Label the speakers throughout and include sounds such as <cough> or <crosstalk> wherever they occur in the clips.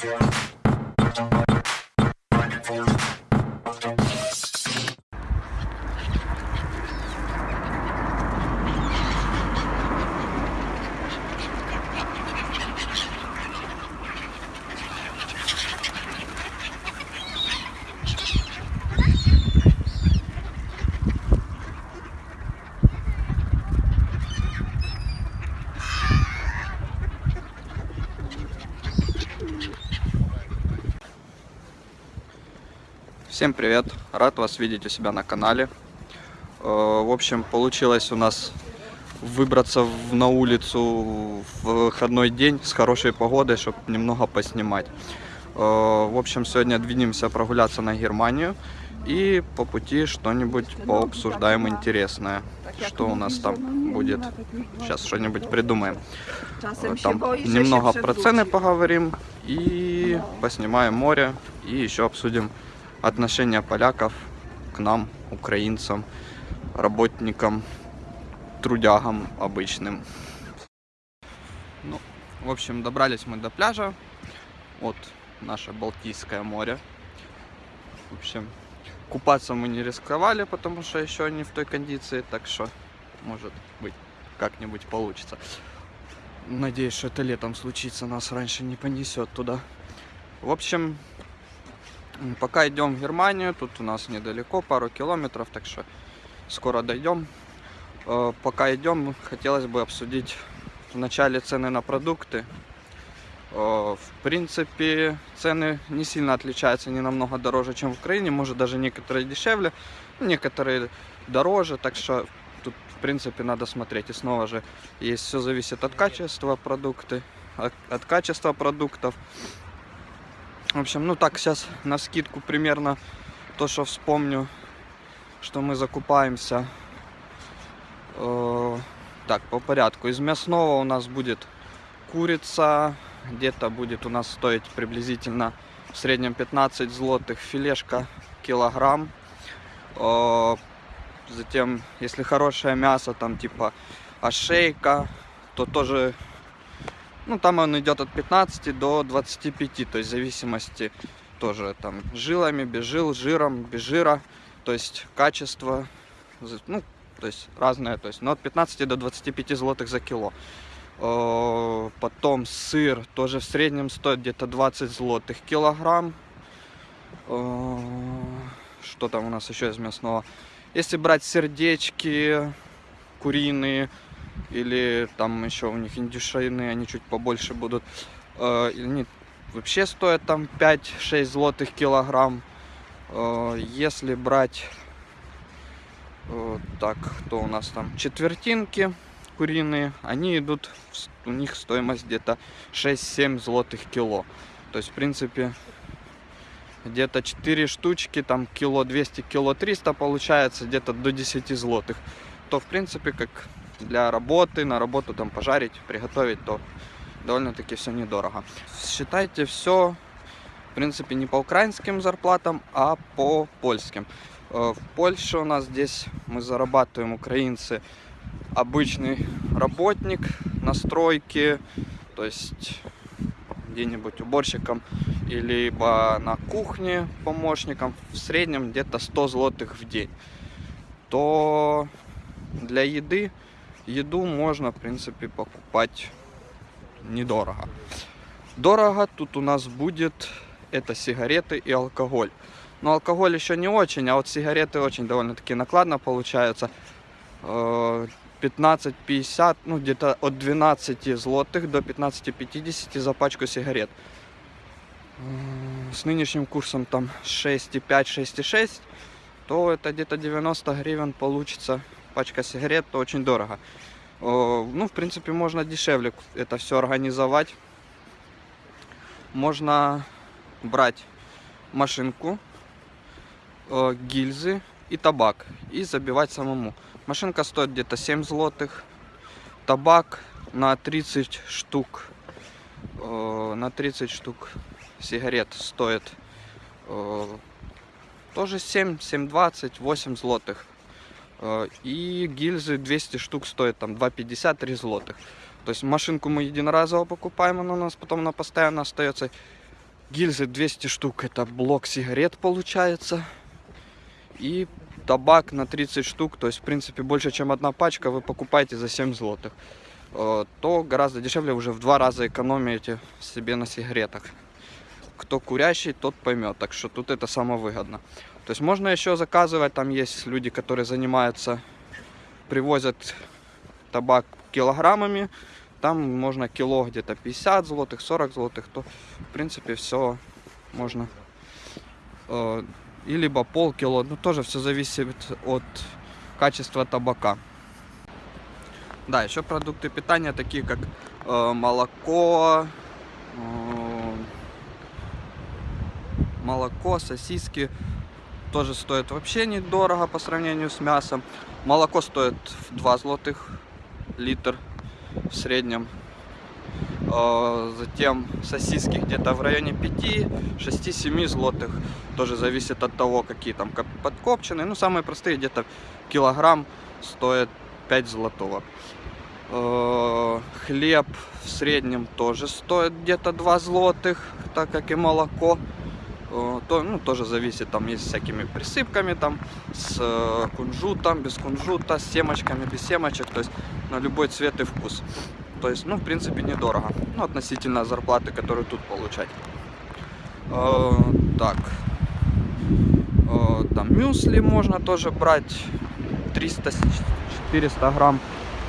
Speaker 1: Thank you. Всем привет! Рад вас видеть у себя на канале. Э, В общем, получилось у нас выбраться на улицу в выходной день с хорошей погодой, чтобы немного поснимать. Э, В общем, сегодня двинемся прогуляться на Германию и по пути что-нибудь пообсуждаем интересное. Что у нас там будет? Сейчас что-нибудь придумаем. Э, Там немного про цены поговорим и поснимаем море и еще обсудим отношение поляков к нам, украинцам, работникам, трудягам обычным. Ну, в общем, добрались мы до пляжа. Вот наше Балтийское море. В общем, купаться мы не рисковали, потому что еще не в той кондиции, так что, может быть, как-нибудь получится. Надеюсь, что это летом случится, нас раньше не понесет туда. В общем, пока идем в Германию, тут у нас недалеко, пару километров, так что скоро дойдем. Э, Пока идем, хотелось бы обсудить вначале цены на продукты. Э, В принципе, цены не сильно отличаются, не намного дороже, чем в Украине, может даже некоторые дешевле, некоторые дороже, так что тут в принципе надо смотреть. И снова же, есть все зависит от качества продукты, от, от качества продуктов. В общем, ну так сейчас на скидку примерно то, что вспомню, что мы закупаемся. Э, так, по порядку. Из мясного у нас будет курица, где-то будет у нас стоить приблизительно в среднем 15 злотых филешка килограмм. Э, Затем, если хорошее мясо, там типа ошейка, то тоже, ну там он идет от 15 до 25, то есть в зависимости тоже там жилами, без жил, жиром, без жира, то есть качество, ну, то есть разное, то есть, но от 15 до 25 злотых за кило. Э, Потом сыр тоже в среднем стоит где-то 20 злотых килограмм. Э, Что там у нас еще из мясного? Если брать сердечки куриные или там еще у них индюшиные, они чуть побольше будут. э, Они вообще стоят там 5-6 злотых килограмм. Э, Если брать э, так, кто у нас там? Четвертинки куриные, они идут, у них стоимость где-то 6-7 злотых кило. То есть, в принципе, где-то 4 штучки, там кило 200, кило 300 получается, где-то до 10 злотых. То, в принципе, как для работы, на работу там пожарить, приготовить, то довольно-таки все недорого. Считайте все, в принципе, не по украинским зарплатам, а по польским. Э, В Польше у нас здесь мы зарабатываем, украинцы, обычный работник на стройке, то есть где-нибудь уборщиком, либо на кухне помощником, в среднем где-то 100 злотых в день. То для еды, еду можно, в принципе, покупать недорого. Дорого тут у нас будет это сигареты и алкоголь. Но алкоголь еще не очень, а вот сигареты очень довольно-таки накладно получаются. Э, 15-50, ну где-то от 12 злотых до 15-50 за пачку сигарет. С нынешним курсом там 6,5, 6,6, то это где-то 90 гривен получится пачка сигарет, то очень дорого. Ну, в принципе, можно дешевле это все организовать. Можно брать машинку, э, гильзы и табак и забивать самому. Машинка стоит где-то 7 злотых. Табак на 30 штук. э, на 30 штук сигарет стоит э, тоже 7, 7,20, 8 злотых. Э, И гильзы 200 штук стоят там 2,50, 3 злотых. То есть машинку мы единоразово покупаем, она у нас потом она постоянно остается. Гильзы 200 штук, это блок сигарет получается. И табак на 30 штук, то есть в принципе больше чем одна пачка вы покупаете за 7 злотых. Э, то гораздо дешевле, уже в два раза экономите себе на сигаретах. Кто курящий, тот поймет, так что тут это самое выгодно. То есть можно еще заказывать, там есть люди, которые занимаются, привозят табак килограммами, там можно кило где-то 50 злотых, 40 злотых, то в принципе все можно. Э, и либо полкило, ну тоже все зависит от качества табака. Да, еще продукты питания, такие как э, молоко, э, молоко, сосиски, тоже стоят вообще недорого по сравнению с мясом. Молоко стоит в 2 злотых литр в среднем. А, затем сосиски где-то в районе 5-6-7 злотых. Тоже зависит от того, какие там подкопчены. Ну, самые простые где-то килограмм стоит 5 злотого. А, хлеб в среднем тоже стоит где-то 2 злотых, так как и молоко. А, то, ну, тоже зависит, там есть всякими присыпками, там, с э, кунжутом, без кунжута, с семечками, без семечек, то есть на любой цвет и вкус. То есть, ну, в принципе, недорого. Ну, относительно зарплаты, которую тут получать. Э, так. Э, там мюсли можно тоже брать. 300-400 грамм.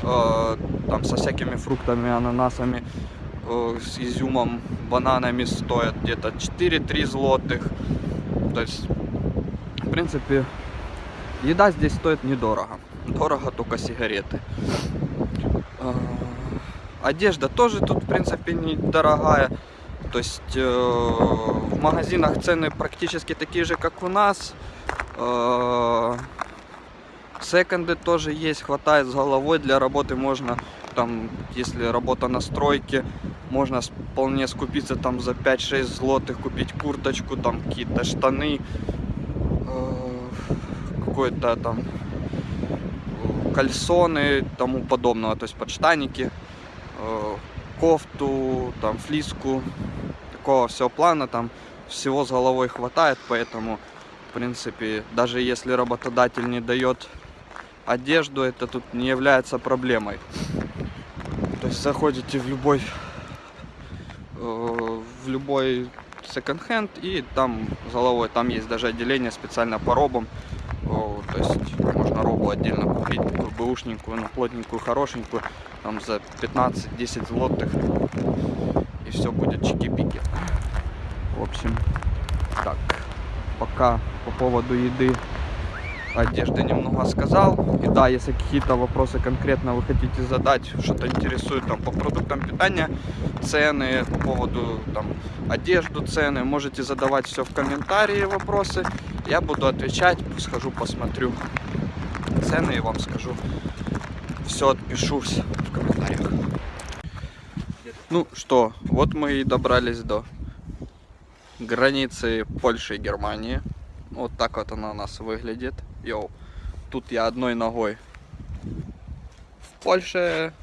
Speaker 1: Э, там со всякими фруктами, ананасами, э, с изюмом, бананами стоят где-то 4-3 злотых. То есть, в принципе, еда здесь стоит недорого. Дорого только сигареты. Э, Одежда тоже тут, в принципе, недорогая. То есть э, в магазинах цены практически такие же, как у нас. Э, секонды тоже есть, хватает с головой. Для работы можно, там, если работа на стройке, можно вполне скупиться там за 5-6 злотых, купить курточку, там какие-то штаны, э, какой-то там кальсоны, тому подобного, то есть подштанники. Э, кофту, там, флиску, такого всего плана, там всего с головой хватает, поэтому, в принципе, даже если работодатель не дает одежду, это тут не является проблемой. Заходите в любой э, в любой секонд-хенд и там с головой, там есть даже отделение специально по робам, то есть можно робу отдельно купить, такую бэушненькую, ну, плотненькую, хорошенькую, там за 15-10 злотых. И все будет чики-пики. В общем, так, пока по поводу еды одежды немного сказал. И да, если какие-то вопросы конкретно вы хотите задать, что-то интересует там по продуктам питания, цены, по поводу там одежду, цены, можете задавать все в комментарии вопросы. Я буду отвечать, схожу посмотрю цены и вам скажу. Все отпишу в комментариях. Ну что, вот мы и добрались до границы Польши и Германии. Вот так вот она у нас выглядит. Йоу. Тут я одной ногой в Польше,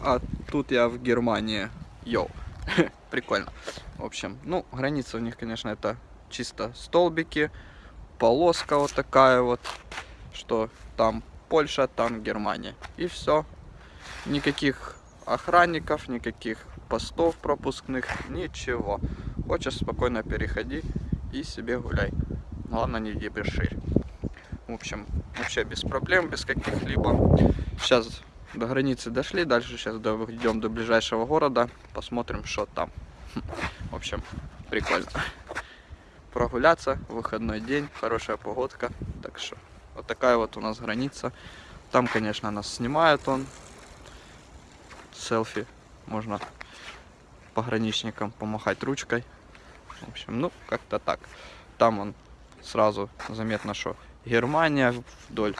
Speaker 1: а тут я в Германии. Йоу. <laughs> Прикольно. В общем, ну, граница у них, конечно, это чисто столбики, полоска вот такая вот, что там Польша, там Германия. И все. Никаких охранников, никаких постов пропускных, ничего. Хочешь спокойно переходи и себе гуляй. Главное не дебеширь. В общем, вообще без проблем, без каких-либо. Сейчас до границы дошли, дальше сейчас идем до ближайшего города, посмотрим, что там. <laughs> В общем, прикольно. Прогуляться, выходной день, хорошая погодка, так что вот такая вот у нас граница. Там, конечно, нас снимает он. Селфи. Можно пограничникам помахать ручкой. В общем, ну, как-то так. Там он сразу заметно, что Германия, вдоль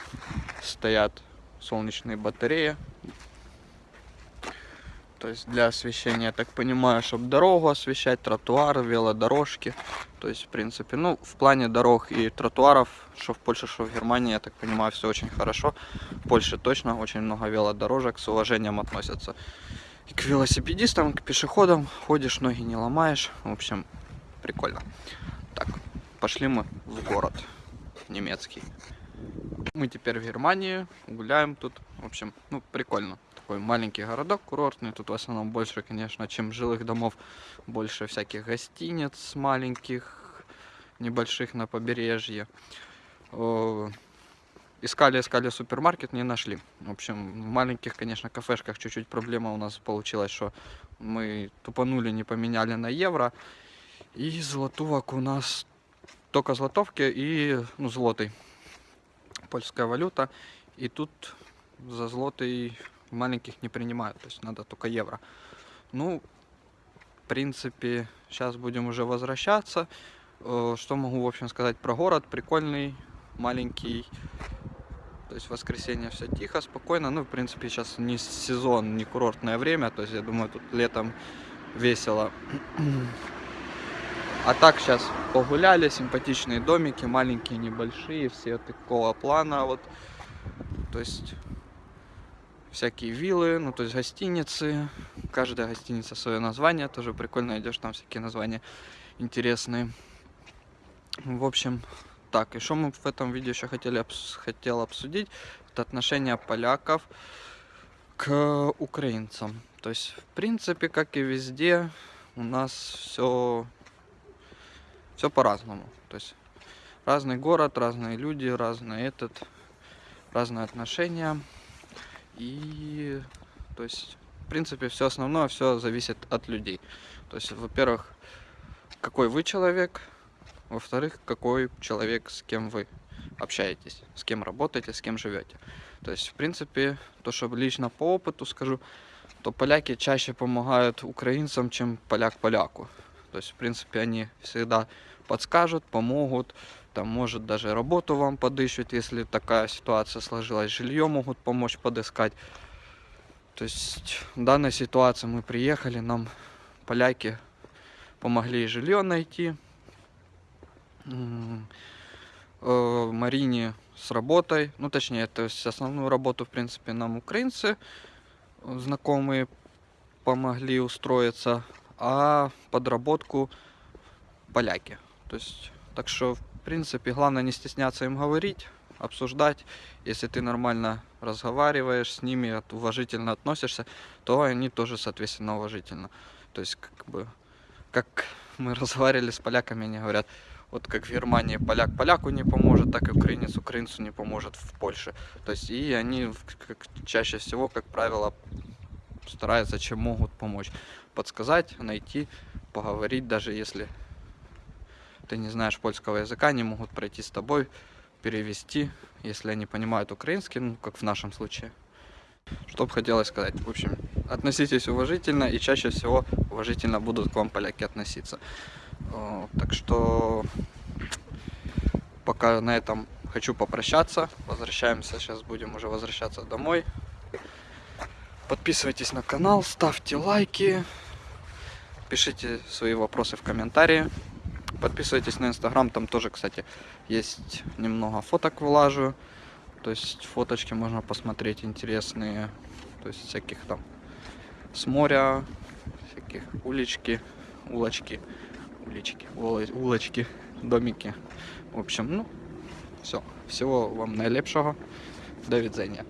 Speaker 1: стоят солнечные батареи. То есть для освещения, я так понимаю, чтобы дорогу освещать, тротуары, велодорожки. То есть, в принципе, ну, в плане дорог и тротуаров, что в Польше, что в Германии, я так понимаю, все очень хорошо. В Польше точно очень много велодорожек, с уважением относятся и к велосипедистам, к пешеходам. Ходишь, ноги не ломаешь. В общем, прикольно. Так, пошли мы в город немецкий. Мы теперь в Германии, гуляем тут. В общем, ну, прикольно. Такой маленький городок курортный. Тут в основном больше, конечно, чем жилых домов. Больше всяких гостиниц маленьких, небольших на побережье. Искали, искали супермаркет, не нашли. В общем, в маленьких, конечно, кафешках чуть-чуть проблема у нас получилась, что мы тупанули, не поменяли на евро. И злотувок у нас только злотовки и ну, злотый. Польская валюта. И тут за злотый маленьких не принимают. То есть надо только евро. Ну, в принципе, сейчас будем уже возвращаться. Э, Что могу, в общем, сказать про город? Прикольный, маленький. То есть воскресенье все тихо, спокойно. Ну, в принципе, сейчас не сезон, не курортное время. То есть, я думаю, тут летом весело. А так сейчас погуляли, симпатичные домики, маленькие, небольшие, все такого плана. Вот. То есть всякие виллы, ну то есть гостиницы. Каждая гостиница свое название, тоже прикольно идешь, там всякие названия интересные. В общем, так, и что мы в этом видео еще хотели хотел обсудить, это отношение поляков к украинцам. То есть, в принципе, как и везде, у нас все все по-разному. То есть разный город, разные люди, разный этот, разные отношения. И то есть, в принципе, все основное, все зависит от людей. То есть, во-первых, какой вы человек, во-вторых, какой человек, с кем вы общаетесь, с кем работаете, с кем живете. То есть, в принципе, то, что лично по опыту скажу, то поляки чаще помогают украинцам, чем поляк поляку. То есть, в принципе, они всегда подскажут, помогут, там, может, даже работу вам подыщут, если такая ситуация сложилась, жилье могут помочь подыскать. То есть, в данной ситуации мы приехали, нам поляки помогли жилье найти, э, Марине с работой, ну, точнее, то есть основную работу, в принципе, нам украинцы знакомые помогли устроиться, а подработку поляки. То есть, так что, в принципе, главное не стесняться им говорить, обсуждать. Если ты нормально разговариваешь с ними, уважительно относишься, то они тоже, соответственно, уважительно. То есть, как бы, как мы <laughs> разговаривали с поляками, они говорят, вот как в Германии поляк поляку не поможет, так и украинец украинцу не поможет в Польше. То есть, и они как, чаще всего, как правило, стараются, чем могут помочь. Подсказать, найти, поговорить, даже если ты не знаешь польского языка, они могут пройти с тобой, перевести, если они понимают украинский, ну, как в нашем случае. Что бы хотелось сказать? В общем, относитесь уважительно, и чаще всего уважительно будут к вам поляки относиться. О, Так что пока на этом хочу попрощаться. Возвращаемся, сейчас будем уже возвращаться домой. Подписывайтесь на канал, ставьте лайки, пишите свои вопросы в комментарии. Подписывайтесь на инстаграм, там тоже, кстати, есть немного фоток вылажу. То есть фоточки можно посмотреть интересные. То есть всяких там с моря, всяких улички, улочки, улички, уло- улочки, домики. В общем, ну, все. Всего вам найлепшого. До відзення.